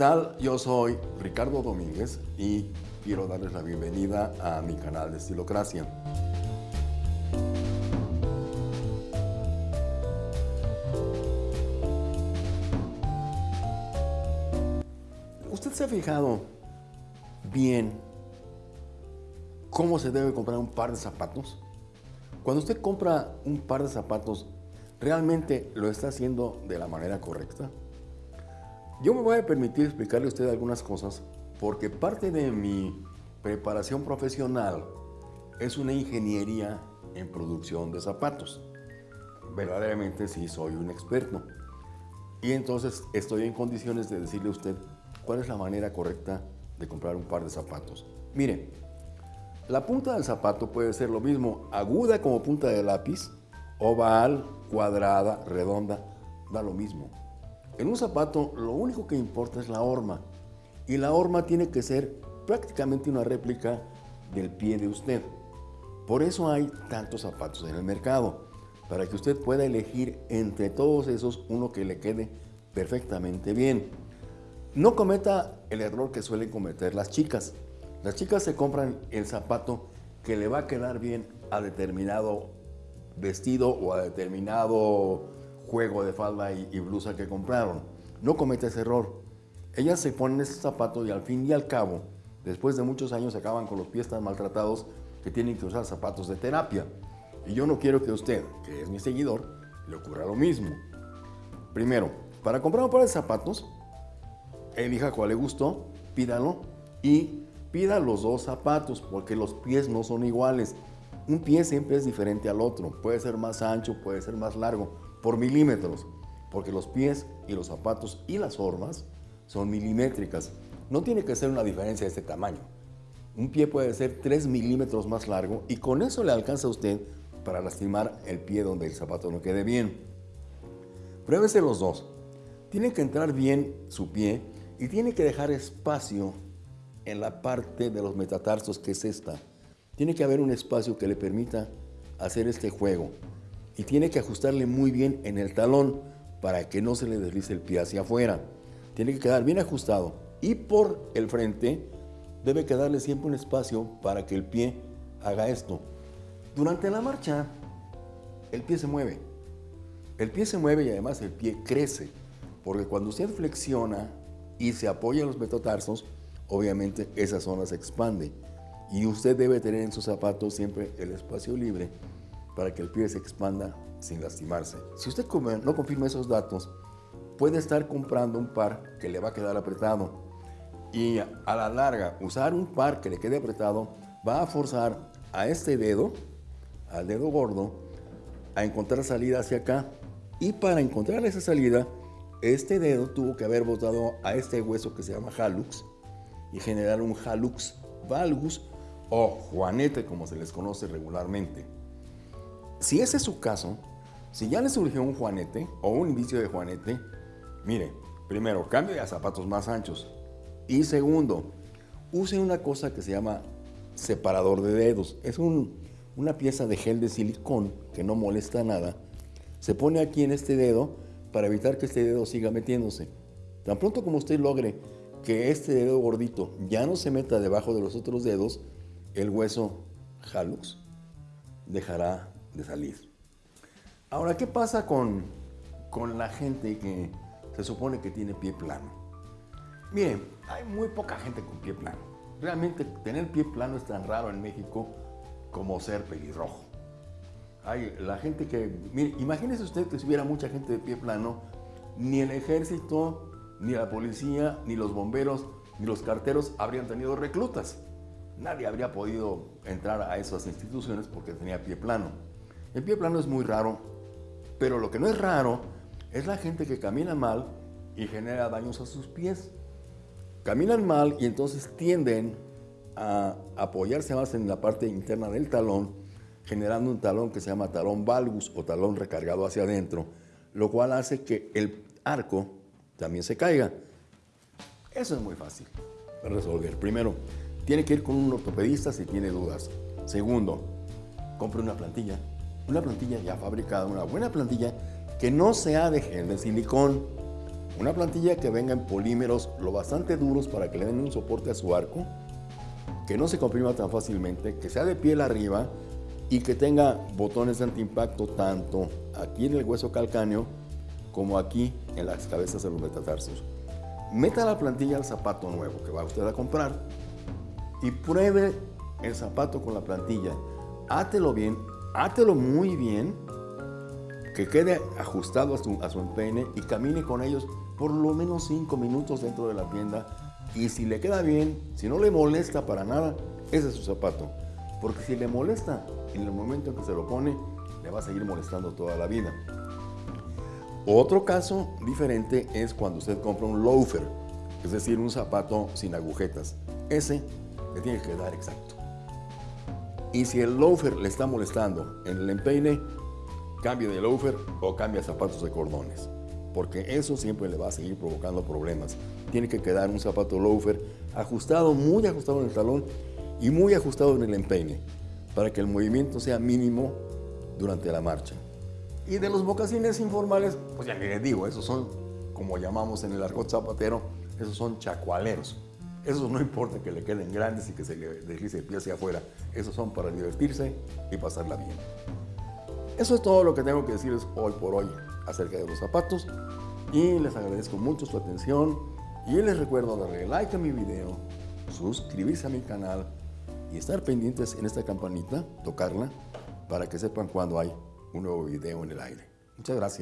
tal? Yo soy Ricardo Domínguez y quiero darles la bienvenida a mi canal de Estilocracia. ¿Usted se ha fijado bien cómo se debe comprar un par de zapatos? Cuando usted compra un par de zapatos, ¿realmente lo está haciendo de la manera correcta? Yo me voy a permitir explicarle a usted algunas cosas porque parte de mi preparación profesional es una ingeniería en producción de zapatos. Verdaderamente sí soy un experto. Y entonces estoy en condiciones de decirle a usted cuál es la manera correcta de comprar un par de zapatos. Mire, la punta del zapato puede ser lo mismo aguda como punta de lápiz, oval, cuadrada, redonda, da lo mismo. En un zapato lo único que importa es la horma y la horma tiene que ser prácticamente una réplica del pie de usted. Por eso hay tantos zapatos en el mercado, para que usted pueda elegir entre todos esos uno que le quede perfectamente bien. No cometa el error que suelen cometer las chicas. Las chicas se compran el zapato que le va a quedar bien a determinado vestido o a determinado juego de falda y, blusa que compraron. No cometa ese error. Ellas se ponen ese zapato y al fin y al cabo, después de muchos años, acaban con los pies tan maltratados que tienen que usar zapatos de terapia. Y yo no quiero que usted, que es mi seguidor, le ocurra lo mismo. Primero, para comprar un par de zapatos, elija cuál le gustó, pídalo y pida los dos zapatos porque los pies no son iguales. Un pie siempre es diferente al otro, puede ser más ancho, puede ser más largo, por milímetros, porque los pies y los zapatos y las formas son milimétricas. No tiene que ser una diferencia de este tamaño. Un pie puede ser 3 milímetros más largo y con eso le alcanza a usted para lastimar el pie donde el zapato no quede bien. Pruébese los dos. Tiene que entrar bien su pie y tiene que dejar espacio en la parte de los metatarsos que es esta. Tiene que haber un espacio que le permita hacer este juego y tiene que ajustarle muy bien en el talón para que no se le deslice el pie hacia afuera. Tiene que quedar bien ajustado y por el frente debe quedarle siempre un espacio para que el pie haga esto. Durante la marcha, el pie se mueve. El pie se mueve y además el pie crece, porque cuando usted flexiona y se apoya en los metatarsos, obviamente esa zona se expande. Y usted debe tener en sus zapatos siempre el espacio libre para que el pie se expanda sin lastimarse. Si usted no confirma esos datos, puede estar comprando un par que le va a quedar apretado. Y a la larga, usar un par que le quede apretado va a forzar a este dedo, al dedo gordo, a encontrar salida hacia acá. Y para encontrar esa salida, este dedo tuvo que haber botado a este hueso que se llama halux y generar un halux valgus o juanete como se les conoce regularmente. Si ese es su caso, si ya le surgió un juanete o un indicio de juanete, mire, primero, cambie a zapatos más anchos. Y segundo, use una cosa que se llama separador de dedos. Es una pieza de gel de silicón que no molesta nada. Se pone aquí en este dedo para evitar que este dedo siga metiéndose. Tan pronto como usted logre que este dedo gordito ya no se meta debajo de los otros dedos, el hueso halux dejará de salir. Ahora, ¿qué pasa con, con la gente que se supone que tiene pie plano? Miren, hay muy poca gente con pie plano. Realmente tener pie plano es tan raro en México como ser pelirrojo. Hay la gente que, mire, imagínese usted que si hubiera mucha gente de pie plano, ni el ejército, ni la policía, ni los bomberos, ni los carteros habrían tenido reclutas. Nadie habría podido entrar a esas instituciones porque tenía pie plano. El pie plano es muy raro, pero lo que no es raro es la gente que camina mal y genera daños a sus pies. Caminan mal y entonces tienden a apoyarse más en la parte interna del talón, generando un talón que se llama talón valgus o talón recargado hacia adentro, lo cual hace que el arco también se caiga. Eso es muy fácil de resolver. Primero, tiene que ir con un ortopedista si tiene dudas. Segundo, compre una plantilla una plantilla ya fabricada, una buena plantilla que no sea de gel de silicón. Una plantilla que venga en polímeros lo bastante duros para que le den un soporte a su arco, que no se comprima tan fácilmente, que sea de piel arriba y que tenga botones de antiimpacto tanto aquí en el hueso calcáneo como aquí en las cabezas de los metatarsos. Meta la plantilla al zapato nuevo que va usted a comprar y pruebe el zapato con la plantilla. Átelo bien, átelo muy bien, que quede ajustado a su, a su empeine y camine con ellos por lo menos 5 minutos dentro de la tienda. Y si le queda bien, si no le molesta para nada, ese es su zapato. Porque si le molesta en el momento en que se lo pone, le va a seguir molestando toda la vida. Otro caso diferente es cuando usted compra un loafer, es decir, un zapato sin agujetas. Ese le tiene que quedar exacto. Y si el loafer le está molestando en el empeine, cambie de loafer o cambie zapatos de cordones, porque eso siempre le va a seguir provocando problemas. Tiene que quedar un zapato loafer ajustado, muy ajustado en el talón y muy ajustado en el empeine, para que el movimiento sea mínimo durante la marcha. Y de los mocasines informales, pues ya les digo, esos son, como llamamos en el argot zapatero, esos son chacualeros. Esos no importa que le queden grandes y que se le deslice el pie hacia afuera. Esos son para divertirse y pasarla bien. Eso es todo lo que tengo que decirles hoy por hoy acerca de los zapatos. Y les agradezco mucho su atención. Y les recuerdo darle like a mi video, suscribirse a mi canal y estar pendientes en esta campanita, tocarla, para que sepan cuando hay un nuevo video en el aire. Muchas gracias.